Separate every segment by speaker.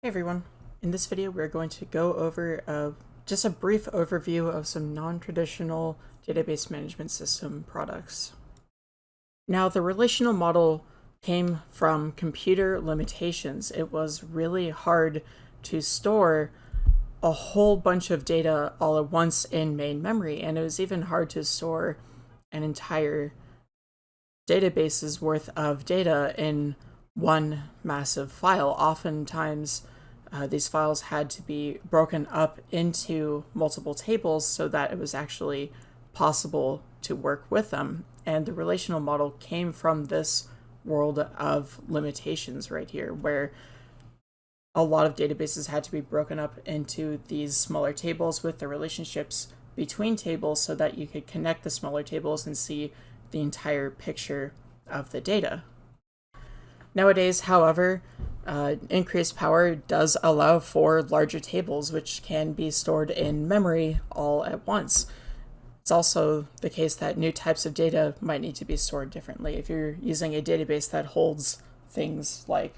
Speaker 1: Hey everyone, in this video we're going to go over uh, just a brief overview of some non-traditional database management system products. Now the relational model came from computer limitations. It was really hard to store a whole bunch of data all at once in main memory and it was even hard to store an entire database's worth of data in one massive file. Oftentimes, uh, these files had to be broken up into multiple tables so that it was actually possible to work with them. And the relational model came from this world of limitations right here, where a lot of databases had to be broken up into these smaller tables with the relationships between tables so that you could connect the smaller tables and see the entire picture of the data. Nowadays, however, uh, increased power does allow for larger tables, which can be stored in memory all at once. It's also the case that new types of data might need to be stored differently. If you're using a database that holds things like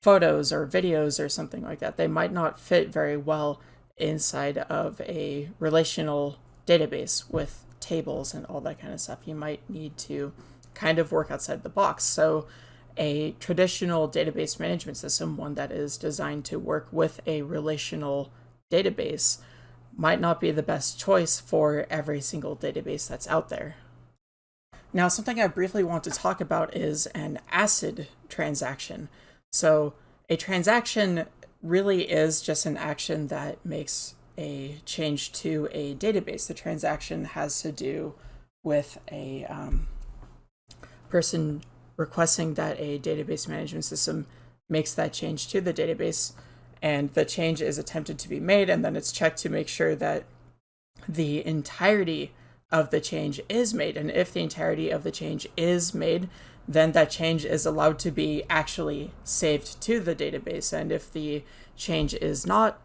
Speaker 1: photos or videos or something like that, they might not fit very well inside of a relational database with tables and all that kind of stuff. You might need to kind of work outside the box. So a traditional database management system, one that is designed to work with a relational database, might not be the best choice for every single database that's out there. Now, something I briefly want to talk about is an ACID transaction. So a transaction really is just an action that makes a change to a database. The transaction has to do with a um, person requesting that a database management system makes that change to the database. And the change is attempted to be made and then it's checked to make sure that the entirety of the change is made. And if the entirety of the change is made then that change is allowed to be actually saved to the database. And if the change is not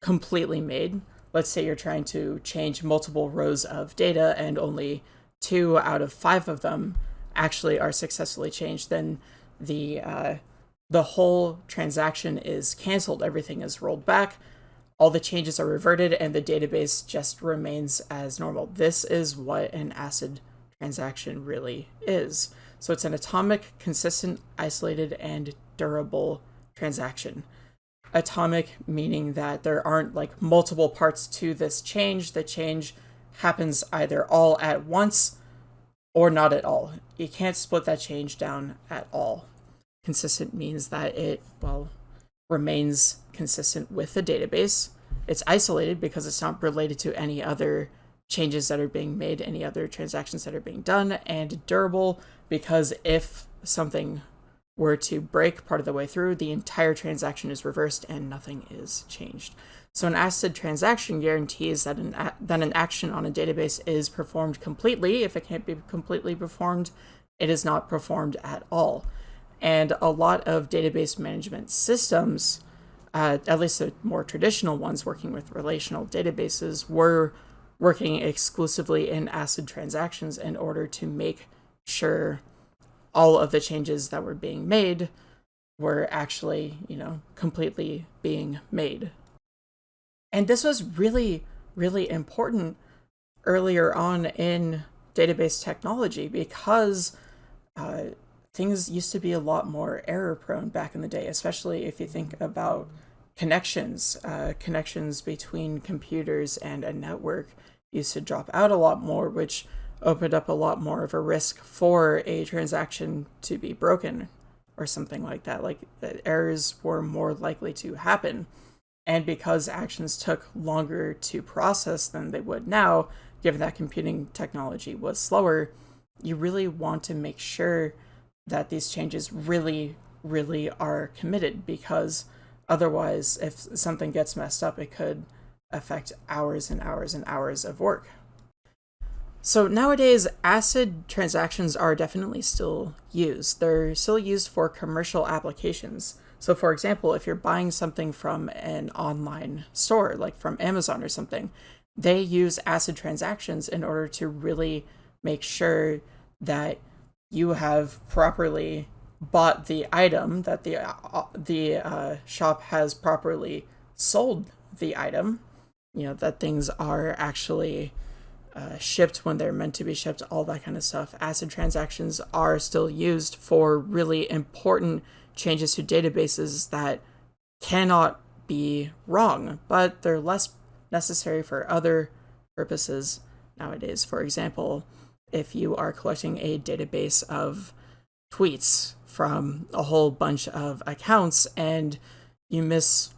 Speaker 1: completely made let's say you're trying to change multiple rows of data and only two out of five of them actually are successfully changed, then the uh, the whole transaction is canceled. Everything is rolled back. All the changes are reverted, and the database just remains as normal. This is what an ACID transaction really is. So it's an atomic, consistent, isolated, and durable transaction. Atomic meaning that there aren't like multiple parts to this change. The change happens either all at once or not at all. You can't split that change down at all. Consistent means that it, well, remains consistent with the database. It's isolated because it's not related to any other changes that are being made, any other transactions that are being done, and durable because if something were to break part of the way through, the entire transaction is reversed and nothing is changed. So an ACID transaction guarantees that an, that an action on a database is performed completely. If it can't be completely performed, it is not performed at all. And a lot of database management systems, uh, at least the more traditional ones working with relational databases, were working exclusively in ACID transactions in order to make sure all of the changes that were being made were actually, you know, completely being made. And this was really, really important earlier on in database technology because uh, things used to be a lot more error prone back in the day, especially if you think about connections. Uh, connections between computers and a network used to drop out a lot more, which opened up a lot more of a risk for a transaction to be broken or something like that. Like errors were more likely to happen. And because actions took longer to process than they would now, given that computing technology was slower, you really want to make sure that these changes really, really are committed because otherwise, if something gets messed up, it could affect hours and hours and hours of work. So nowadays, ACID transactions are definitely still used. They're still used for commercial applications. So for example, if you're buying something from an online store, like from Amazon or something, they use ACID transactions in order to really make sure that you have properly bought the item, that the uh, the uh, shop has properly sold the item, you know, that things are actually uh, shipped when they're meant to be shipped, all that kind of stuff. ACID transactions are still used for really important changes to databases that cannot be wrong, but they're less necessary for other purposes nowadays. For example, if you are collecting a database of tweets from a whole bunch of accounts and you miss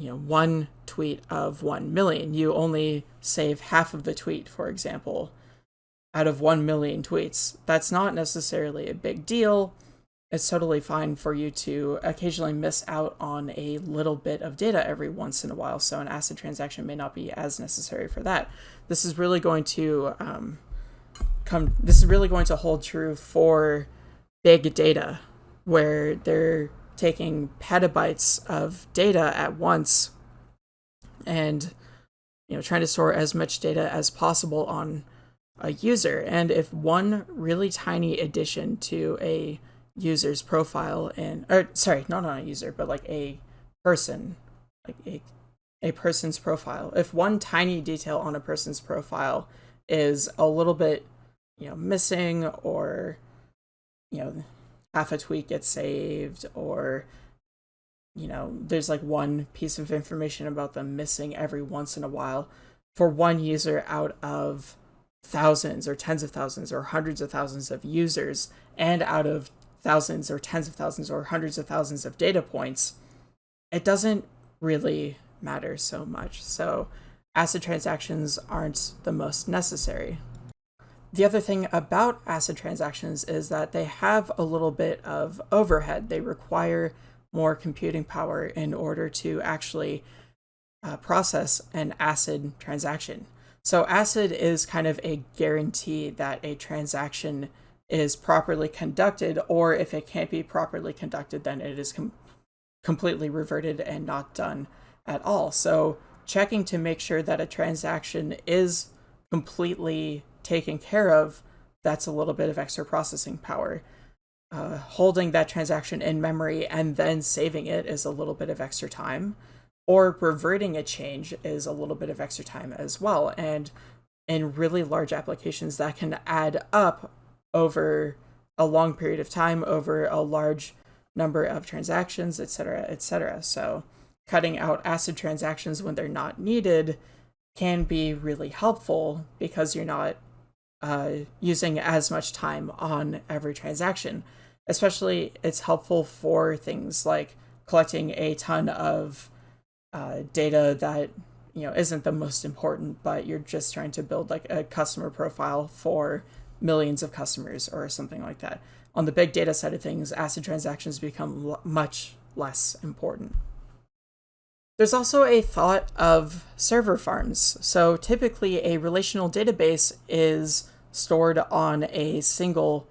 Speaker 1: you know one tweet of 1 million. You only save half of the tweet for example out of 1 million tweets. That's not necessarily a big deal. It's totally fine for you to occasionally miss out on a little bit of data every once in a while so an acid transaction may not be as necessary for that. This is really going to um, come this is really going to hold true for big data where they're taking petabytes of data at once and you know trying to store as much data as possible on a user. And if one really tiny addition to a user's profile and or sorry not on a user but like a person like a a person's profile if one tiny detail on a person's profile is a little bit you know missing or you know half a tweet gets saved or you know there's like one piece of information about them missing every once in a while for one user out of thousands or tens of thousands or hundreds of thousands of users and out of thousands or tens of thousands or hundreds of thousands of data points it doesn't really matter so much. So acid transactions aren't the most necessary the other thing about ACID transactions is that they have a little bit of overhead. They require more computing power in order to actually uh, process an ACID transaction. So ACID is kind of a guarantee that a transaction is properly conducted, or if it can't be properly conducted, then it is com completely reverted and not done at all. So checking to make sure that a transaction is completely taken care of, that's a little bit of extra processing power. Uh, holding that transaction in memory and then saving it is a little bit of extra time, or reverting a change is a little bit of extra time as well. And in really large applications, that can add up over a long period of time, over a large number of transactions, etc., etc. So cutting out acid transactions when they're not needed can be really helpful because you're not uh, using as much time on every transaction. Especially, it's helpful for things like collecting a ton of uh, data that you know isn't the most important, but you're just trying to build like a customer profile for millions of customers or something like that. On the big data side of things, acid transactions become much less important. There's also a thought of server farms. So typically a relational database is stored on a single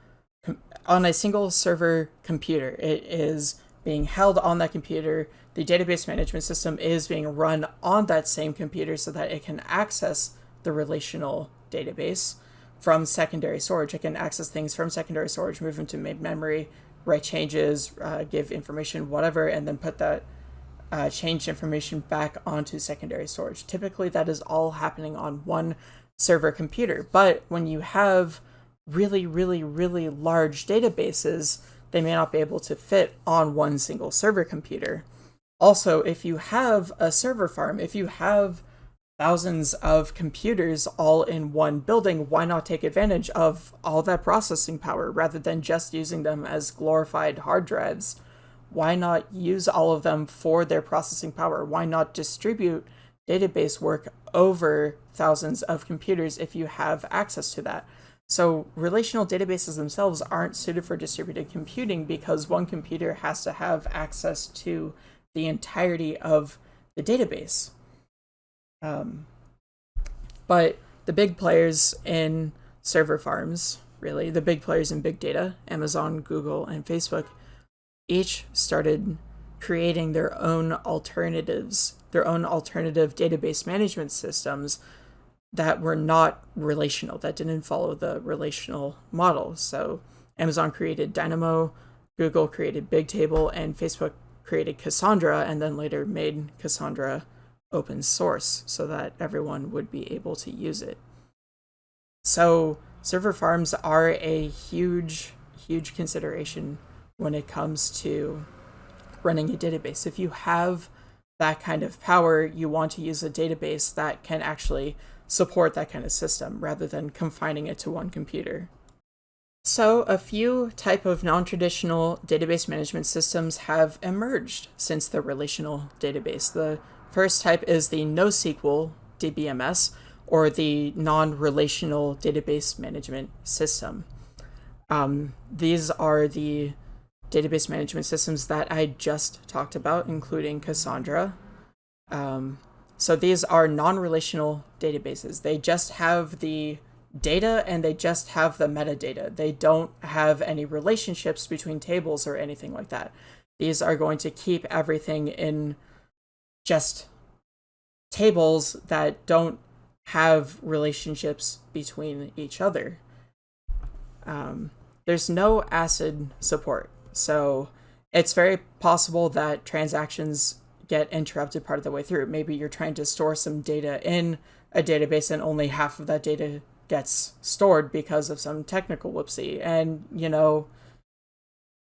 Speaker 1: on a single server computer. It is being held on that computer. The database management system is being run on that same computer so that it can access the relational database from secondary storage. It can access things from secondary storage, move them to main memory, write changes, uh, give information, whatever, and then put that uh, changed information back onto secondary storage. Typically, that is all happening on one server computer. But when you have really, really, really large databases, they may not be able to fit on one single server computer. Also, if you have a server farm, if you have thousands of computers all in one building, why not take advantage of all that processing power rather than just using them as glorified hard drives? why not use all of them for their processing power? Why not distribute database work over thousands of computers if you have access to that? So relational databases themselves aren't suited for distributed computing because one computer has to have access to the entirety of the database. Um, but the big players in server farms, really, the big players in big data, Amazon, Google, and Facebook, each started creating their own alternatives, their own alternative database management systems that were not relational, that didn't follow the relational model. So Amazon created Dynamo, Google created Bigtable and Facebook created Cassandra and then later made Cassandra open source so that everyone would be able to use it. So server farms are a huge, huge consideration when it comes to running a database. If you have that kind of power, you want to use a database that can actually support that kind of system rather than confining it to one computer. So a few type of non-traditional database management systems have emerged since the relational database. The first type is the NoSQL DBMS, or the non-relational database management system. Um, these are the database management systems that I just talked about, including Cassandra. Um, so these are non-relational databases. They just have the data and they just have the metadata. They don't have any relationships between tables or anything like that. These are going to keep everything in just tables that don't have relationships between each other. Um, there's no ACID support, so it's very possible that transactions get interrupted part of the way through. Maybe you're trying to store some data in a database and only half of that data gets stored because of some technical whoopsie. And, you know,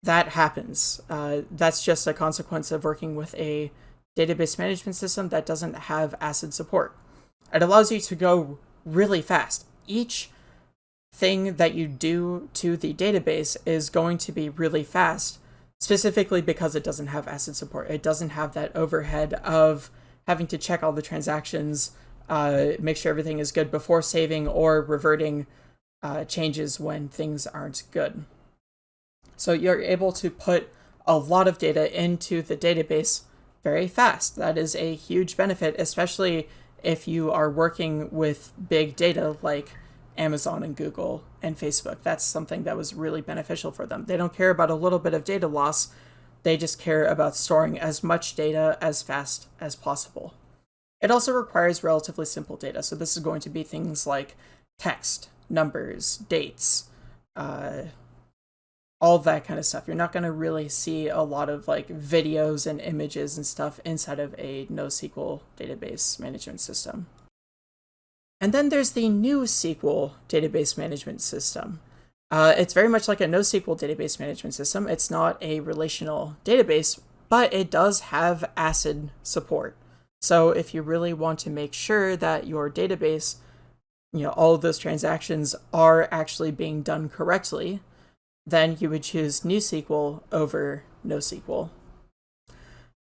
Speaker 1: that happens. Uh, that's just a consequence of working with a database management system that doesn't have ACID support. It allows you to go really fast. Each thing that you do to the database is going to be really fast specifically because it doesn't have ACID support. It doesn't have that overhead of having to check all the transactions, uh, make sure everything is good before saving or reverting uh, changes when things aren't good. So you're able to put a lot of data into the database very fast. That is a huge benefit, especially if you are working with big data like Amazon and Google and Facebook. That's something that was really beneficial for them. They don't care about a little bit of data loss. They just care about storing as much data as fast as possible. It also requires relatively simple data. So this is going to be things like text, numbers, dates, uh, all that kind of stuff. You're not going to really see a lot of like videos and images and stuff inside of a NoSQL database management system. And then there's the NewSQL database management system. Uh, it's very much like a NoSQL database management system. It's not a relational database, but it does have ACID support. So if you really want to make sure that your database, you know, all of those transactions are actually being done correctly, then you would choose NewSQL over NoSQL.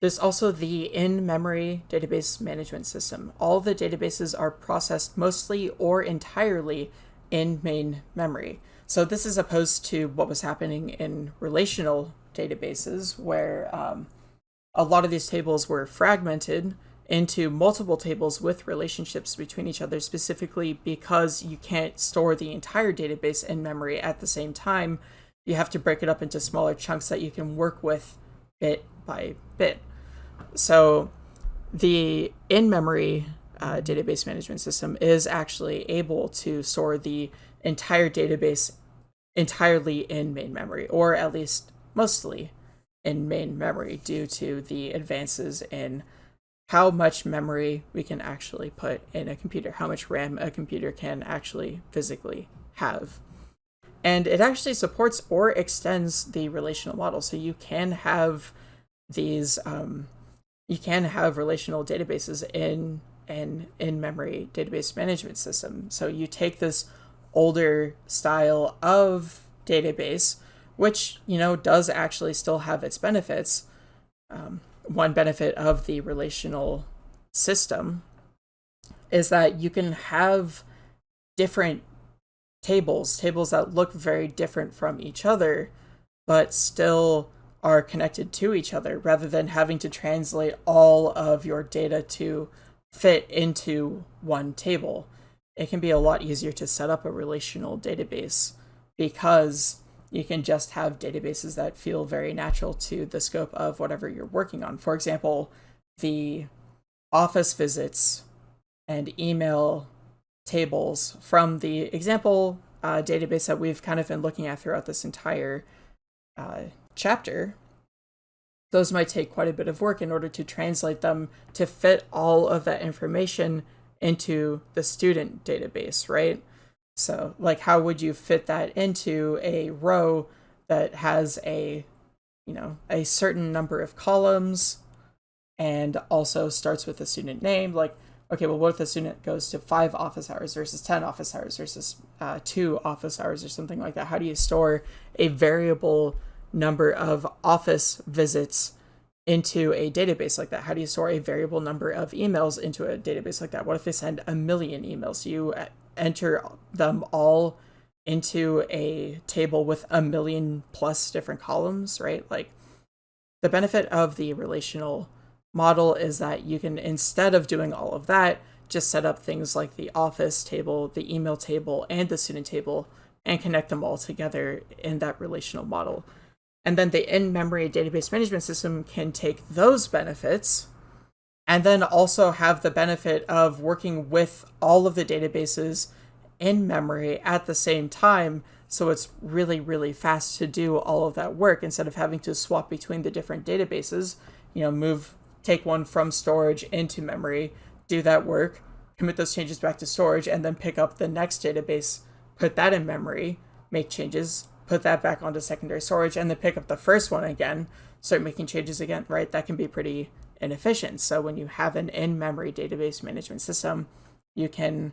Speaker 1: There's also the in-memory database management system. All the databases are processed mostly or entirely in main memory. So this is opposed to what was happening in relational databases where um, a lot of these tables were fragmented into multiple tables with relationships between each other specifically because you can't store the entire database in memory at the same time. You have to break it up into smaller chunks that you can work with bit by bit. So the in-memory uh, database management system is actually able to store the entire database entirely in main memory, or at least mostly in main memory due to the advances in how much memory we can actually put in a computer, how much RAM a computer can actually physically have. And it actually supports or extends the relational model. So you can have these um, you can have relational databases in an in-memory database management system. So you take this older style of database, which, you know, does actually still have its benefits. Um, one benefit of the relational system is that you can have different tables, tables that look very different from each other, but still are connected to each other rather than having to translate all of your data to fit into one table. It can be a lot easier to set up a relational database because you can just have databases that feel very natural to the scope of whatever you're working on. For example, the office visits and email tables from the example uh, database that we've kind of been looking at throughout this entire uh, chapter, those might take quite a bit of work in order to translate them to fit all of that information into the student database, right? So, like, how would you fit that into a row that has a, you know, a certain number of columns and also starts with a student name? Like, okay, well, what if the student goes to five office hours versus 10 office hours versus uh, two office hours or something like that? How do you store a variable number of office visits into a database like that? How do you store a variable number of emails into a database like that? What if they send a million emails? You uh, enter them all into a table with a million plus different columns, right? Like the benefit of the relational model is that you can, instead of doing all of that, just set up things like the office table, the email table, and the student table and connect them all together in that relational model. And then the in-memory database management system can take those benefits and then also have the benefit of working with all of the databases in memory at the same time. So it's really really fast to do all of that work instead of having to swap between the different databases you know move take one from storage into memory do that work commit those changes back to storage and then pick up the next database put that in memory make changes put that back onto secondary storage and then pick up the first one again start making changes again right? That can be pretty inefficient. So when you have an in-memory database management system you can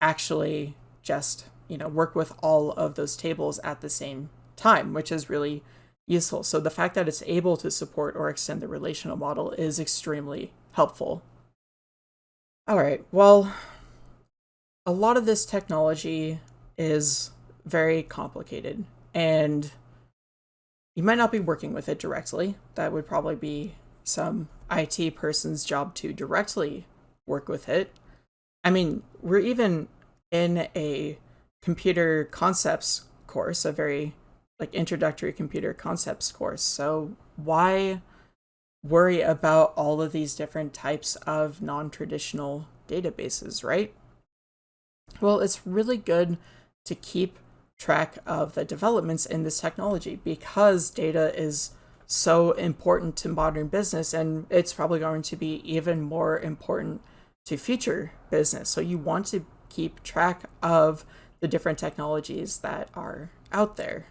Speaker 1: actually just you know work with all of those tables at the same time which is really useful. So the fact that it's able to support or extend the relational model is extremely helpful. All right. Well a lot of this technology is very complicated and you might not be working with it directly that would probably be some IT person's job to directly work with it I mean, we're even in a computer concepts course, a very like introductory computer concepts course. So why worry about all of these different types of non-traditional databases, right? Well, it's really good to keep track of the developments in this technology because data is so important to modern business and it's probably going to be even more important to future business. So you want to keep track of the different technologies that are out there.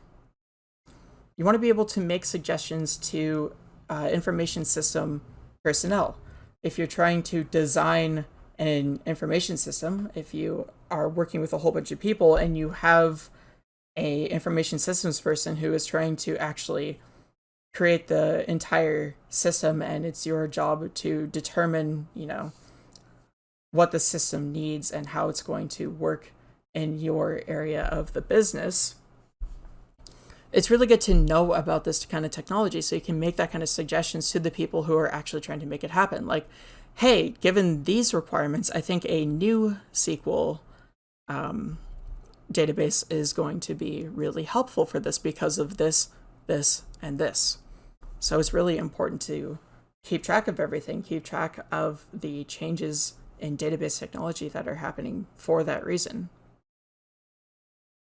Speaker 1: You want to be able to make suggestions to uh, information system personnel. If you're trying to design an information system, if you are working with a whole bunch of people and you have a information systems person who is trying to actually create the entire system and it's your job to determine, you know, what the system needs and how it's going to work in your area of the business. It's really good to know about this kind of technology so you can make that kind of suggestions to the people who are actually trying to make it happen. Like, hey, given these requirements, I think a new SQL um, database is going to be really helpful for this because of this, this, and this. So it's really important to keep track of everything, keep track of the changes in database technology that are happening for that reason.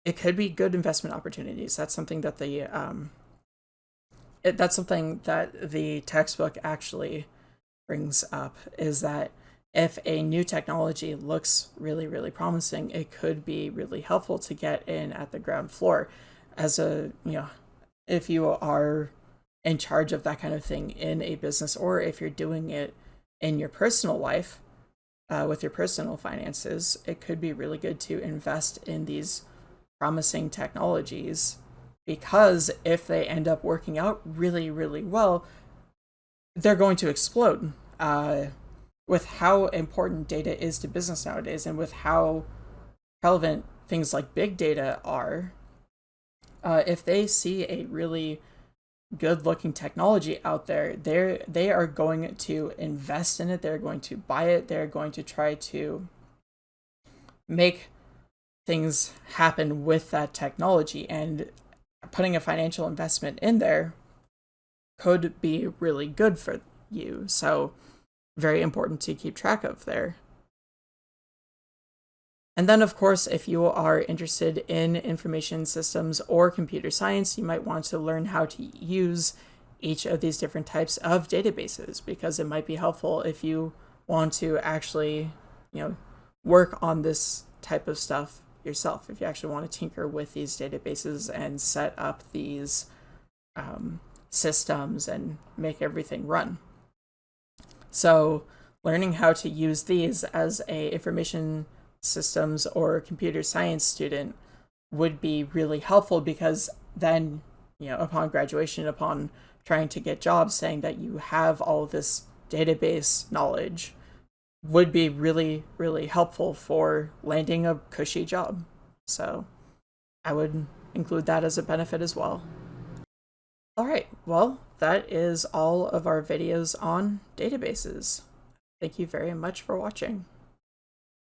Speaker 1: It could be good investment opportunities. That's something that the um, it, that's something that the textbook actually brings up is that if a new technology looks really really promising, it could be really helpful to get in at the ground floor as a you know if you are in charge of that kind of thing in a business or if you're doing it in your personal life uh, with your personal finances, it could be really good to invest in these promising technologies because if they end up working out really, really well, they're going to explode. Uh, with how important data is to business nowadays and with how relevant things like big data are, uh, if they see a really good looking technology out there they're they are going to invest in it. They're going to buy it. They're going to try to make things happen with that technology. And putting a financial investment in there could be really good for you. So very important to keep track of there And then, of course, if you are interested in information systems or computer science, you might want to learn how to use each of these different types of databases because it might be helpful if you want to actually, you know, work on this type of stuff yourself. If you actually want to tinker with these databases and set up these um, systems and make everything run. So learning how to use these as a information systems or computer science student would be really helpful because then, you know, upon graduation, upon trying to get jobs, saying that you have all this database knowledge would be really, really helpful for landing a cushy job. So I would include that as a benefit as well. All right, well, that is all of our videos on databases. Thank you very much for watching.